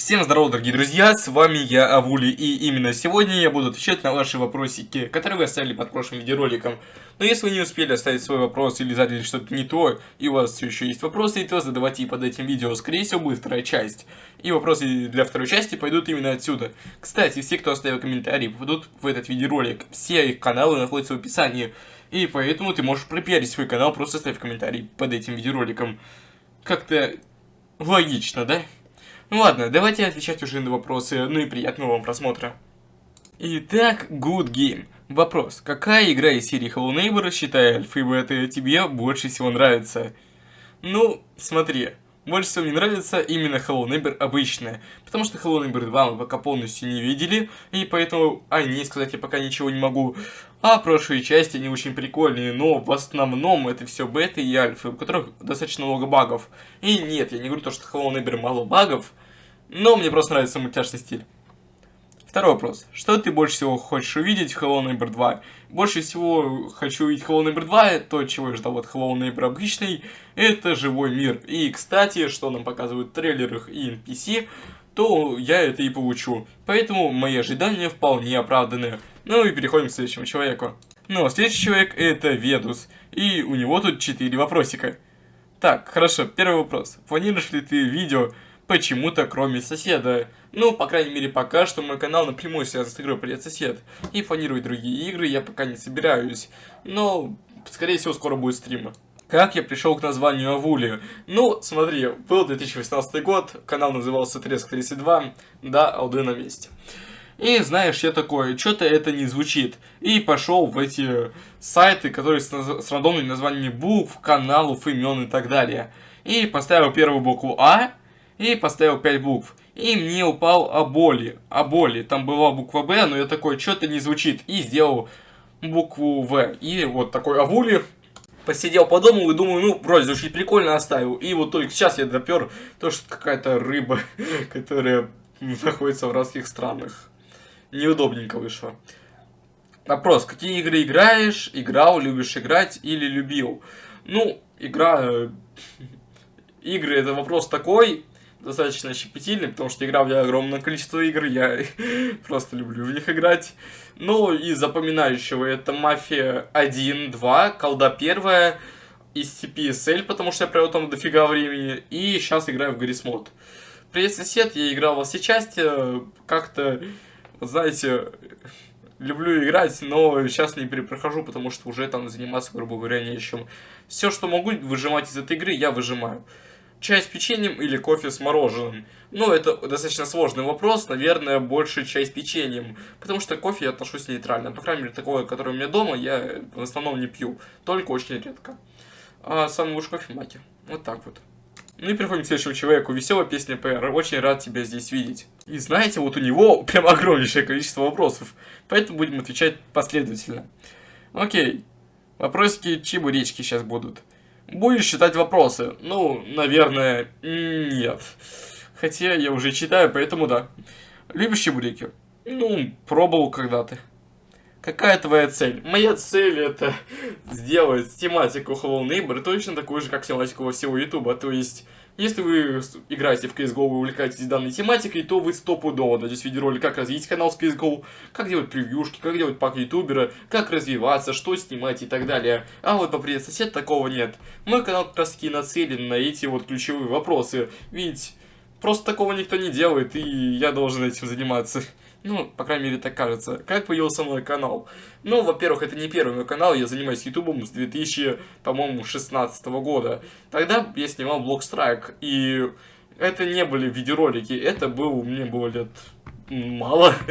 Всем здорово, дорогие друзья, с вами я, Авули, и именно сегодня я буду отвечать на ваши вопросики, которые вы оставили под прошлым видеороликом. Но если вы не успели оставить свой вопрос или задали что-то не то, и у вас все еще есть вопросы, то задавайте под этим видео, скорее всего будет вторая часть. И вопросы для второй части пойдут именно отсюда. Кстати, все, кто оставил комментарии, попадут в этот видеоролик. Все их каналы находятся в описании. И поэтому ты можешь пропиарить свой канал, просто оставив комментарий под этим видеороликом. Как-то логично, да? Ну ладно, давайте отвечать уже на вопросы, ну и приятного вам просмотра. Итак, Good Game. Вопрос. Какая игра из серии Hello Neighbor, считая альфа и бета, тебе больше всего нравится? Ну, смотри. Больше всего мне нравится именно Hello Neighbor обычная, потому что Hello Neighbor 2 мы пока полностью не видели, и поэтому о ней сказать я пока ничего не могу. А прошлые части, они очень прикольные, но в основном это все бета и альфа, у которых достаточно много багов. И нет, я не говорю то, что Hello Neighbor мало багов, но мне просто нравится мультяшный стиль. Второй вопрос. Что ты больше всего хочешь увидеть в Hello Neighbor 2? Больше всего хочу увидеть Hello Neighbor 2, то, чего я ждал от Hello Neighbor обычный, это живой мир. И, кстати, что нам показывают в трейлерах и NPC, то я это и получу. Поэтому мои ожидания вполне оправданы. Ну и переходим к следующему человеку. Ну, а следующий человек это Ведус. И у него тут 4 вопросика. Так, хорошо, первый вопрос. Планируешь ли ты видео почему-то кроме соседа. Ну, по крайней мере, пока что мой канал напрямую связан с игрой «Привет, сосед». И планировать другие игры я пока не собираюсь. Но, скорее всего, скоро будет стрим. Как я пришел к названию Авули? Ну, смотри, был 2018 год, канал назывался Треск 32, да, алды на месте. И знаешь, я такой, что-то это не звучит. И пошел в эти сайты, которые с, с рандомными названиями букв, каналов, имен и так далее. И поставил первую букву А, и поставил 5 букв. И мне упал Аболи. Аболи. Там была буква Б, но я такой, что-то не звучит. И сделал букву В. И вот такой Авули. Посидел, подумал и думаю, ну, вроде звучит прикольно, оставил. И вот только сейчас я допер то, что какая-то рыба, которая находится в разных странах. Неудобненько вышло. Вопрос, какие игры играешь, играл, любишь играть или любил? Ну, игра... Э, игры это вопрос такой, достаточно щепетильный, потому что играл я огромное количество игр, я просто люблю в них играть. Ну, и запоминающего это Мафия 1, 2, Колда 1, SCP-SL, потому что я провел там дофига времени, и сейчас играю в Гаррис Мод. Привет, сосед, я играл во все части, как-то, знаете, люблю играть, но сейчас не перепрохожу, потому что уже там заниматься, грубо говоря, нечем. Все, что могу выжимать из этой игры, я выжимаю. Чай с печеньем или кофе с мороженым? Ну, это достаточно сложный вопрос, наверное, больше чай с печеньем. Потому что кофе я отношусь нейтрально. По крайней мере, такое, которое у меня дома, я в основном не пью. Только очень редко. А самый лучший кофе маки. Вот так вот. Ну и переходим к следующему человеку. Веселая песня ПР. Очень рад тебя здесь видеть. И знаете, вот у него прям огромнейшее количество вопросов. Поэтому будем отвечать последовательно. Окей. Вопросики чебуречки сейчас будут. Будешь читать вопросы? Ну, наверное, нет. Хотя я уже читаю, поэтому да. Любишь чебуреки? Ну, пробовал когда-то. Какая твоя цель? Моя цель это сделать тематику Hello Neighbor точно такую же, как тематику всего Ютуба. То есть если вы играете в CSGO и увлекаетесь данной тематикой, то вы стопудово дадите видеоролик, как развить канал с CSGO, как делать превьюшки, как делать пак ютубера, как развиваться, что снимать и так далее. А вот по привет сосед такого нет. Мой канал как раз таки нацелен на эти вот ключевые вопросы, ведь просто такого никто не делает, и я должен этим заниматься. Ну, по крайней мере, так кажется. Как появился мой канал? Ну, во-первых, это не первый мой канал, я занимаюсь ютубом с 2000, по-моему, 16 года. Тогда я снимал блог Страйк, и это не были видеоролики, это был, мне было лет мало,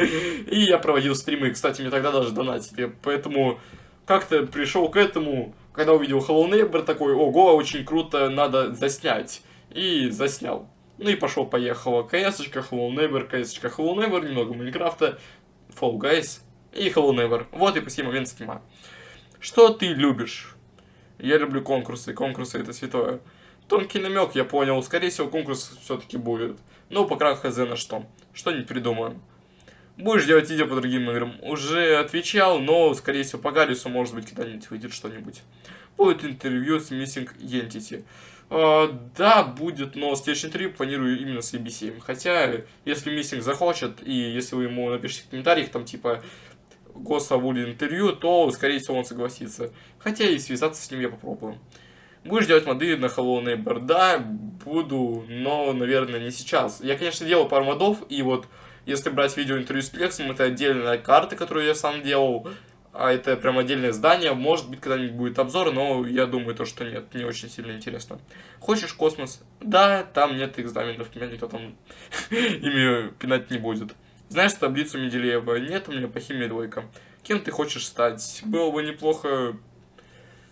и я проводил стримы, кстати, мне тогда даже донатили, поэтому как-то пришел к этому, когда увидел Hello Neighbor, такой, ого, очень круто, надо заснять, и заснял. Ну и пошел-поехало. КС, Hello Neighbor, КС, Hello Neighbor, немного Майнкрафта, Fall Guys и Hello Neighbor. Вот и по сей момент снимаю. Что ты любишь? Я люблю конкурсы, конкурсы это святое. Тонкий намек, я понял, скорее всего конкурс все-таки будет. Ну, пока хз на что. Что-нибудь придумаем. Будешь делать видео по другим играм? Уже отвечал, но, скорее всего, по Гаррису, может быть, когда-нибудь выйдет что-нибудь. Будет интервью с Missing Entity. Uh, да, будет, но следующий интервью планирую именно с ABC. Хотя, если Миссинг захочет, и если вы ему напишите в комментариях, там, типа, Госа будет интервью, то, скорее всего, он согласится. Хотя и связаться с ним я попробую. Будешь делать моды на Hello Neighbor? Да, буду, но, наверное, не сейчас. Я, конечно, делал пару модов, и вот, если брать видео интервью с Плексом, это отдельная карта, которую я сам делал а это прям отдельное здание. Может быть, когда-нибудь будет обзор, но я думаю, то, что нет, не очень сильно интересно. Хочешь космос? Да, там нет экзаменов, меня никто там ими пинать не будет. Знаешь таблицу Менделеева? Нет, у меня по химии двойка. Кем ты хочешь стать? Было бы неплохо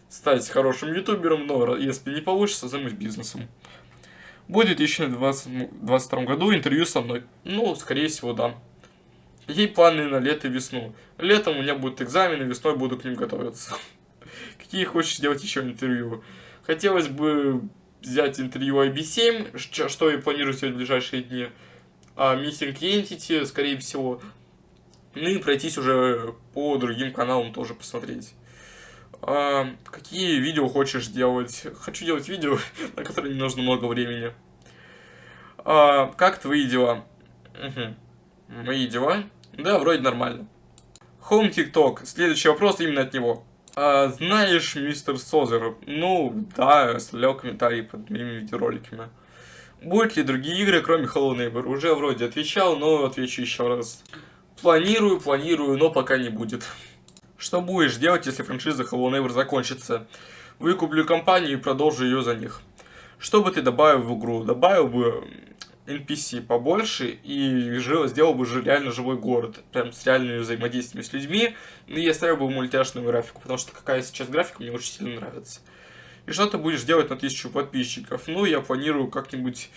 стать хорошим ютубером, но если не получится, займусь бизнесом. Будет в 2022 году интервью со мной. Ну, скорее всего, да. Какие планы на лето и весну? Летом у меня будут экзамены, весной буду к ним готовиться. Какие хочешь делать еще интервью? Хотелось бы взять интервью IB7, что я планирую сделать в ближайшие дни. А Missing Entity, скорее всего. Ну и пройтись уже по другим каналам тоже посмотреть. А, какие видео хочешь делать? Хочу делать видео, на которые не нужно много времени. А, как твои дела? Угу. Мои дела? Да, вроде нормально. Home TikTok. Следующий вопрос именно от него. А, знаешь, мистер Созер? Ну, да, оставлял комментарии под моими видеороликами. Будут ли другие игры, кроме Hello Neighbor? Уже вроде отвечал, но отвечу еще раз. Планирую, планирую, но пока не будет. Что будешь делать, если франшиза Hello Neighbor закончится? Выкуплю компанию и продолжу ее за них. Что бы ты добавил в игру? Добавил бы NPC побольше и сделал бы реально живой город, прям с реальными взаимодействиями с людьми, ну, и я ставил бы мультяшную графику, потому что какая сейчас графика мне очень сильно нравится. И что ты будешь делать на тысячу подписчиков? Ну, я планирую как-нибудь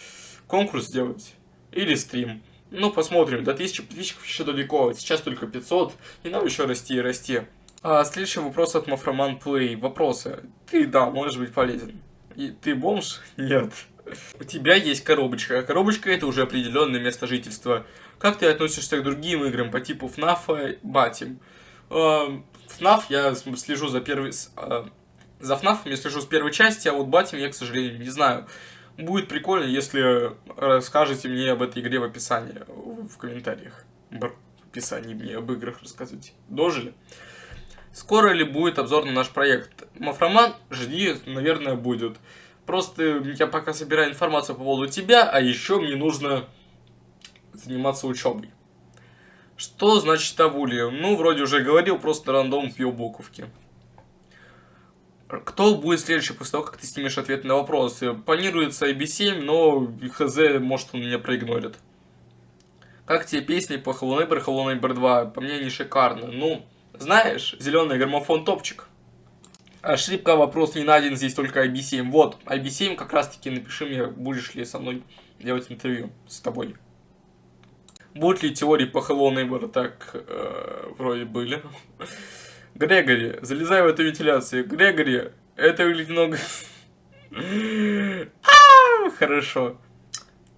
конкурс сделать или стрим. Ну, посмотрим, до 1000 подписчиков еще далеко, сейчас только 500, и нам еще расти и расти. А, следующий вопрос от Мафроман Плей. Вопросы. Ты, да, можешь быть полезен. И ты бомж? Нет. У тебя есть коробочка, а коробочка это уже определенное место жительства. Как ты относишься к другим играм по типу FNAF, Батим? FNAF эм, я слежу за первой... Э, за FNAF я слежу с первой части, а вот Батим я, к сожалению, не знаю. Будет прикольно, если расскажете мне об этой игре в описании, в комментариях. в описании мне об играх рассказывайте. Дожили? Скоро ли будет обзор на наш проект? Мафроман, жди, наверное, будет. Просто я пока собираю информацию по поводу тебя, а еще мне нужно заниматься учебой. Что значит Авулия? Ну, вроде уже говорил, просто рандом пью буковки. Кто будет следующий после того, как ты снимешь ответ на вопросы? Планируется IB7, но хз, может он меня проигнорит. Как тебе песни по Hello Neighbor, Hello Neighbor 2? По мне, не шикарно. Ну, знаешь, зеленый граммофон топчик. Ошибка, вопрос не найден, здесь только IB7. Вот, IB7 как раз таки напиши мне, будешь ли со мной делать интервью с тобой. Будут ли теории по Hello Neighbor? Так, э, вроде были. Грегори, залезай в эту вентиляцию. Грегори, это выглядит много... Хорошо.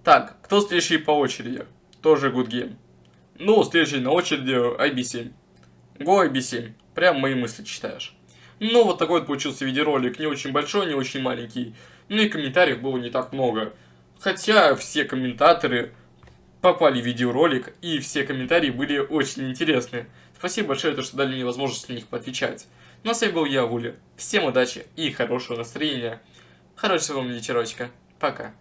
Так, кто следующий по очереди? Тоже good game. Ну, следующий на очереди IB7. Go IB7. Прям мои мысли читаешь. Ну, вот такой вот получился видеоролик. Не очень большой, не очень маленький. Ну и комментариев было не так много. Хотя все комментаторы попали в видеоролик, и все комментарии были очень интересны. Спасибо большое, что дали мне возможность на них поотвечать. Ну а с вами был я, Вуля. Всем удачи и хорошего настроения. Хорошего вам вечерочка. Пока.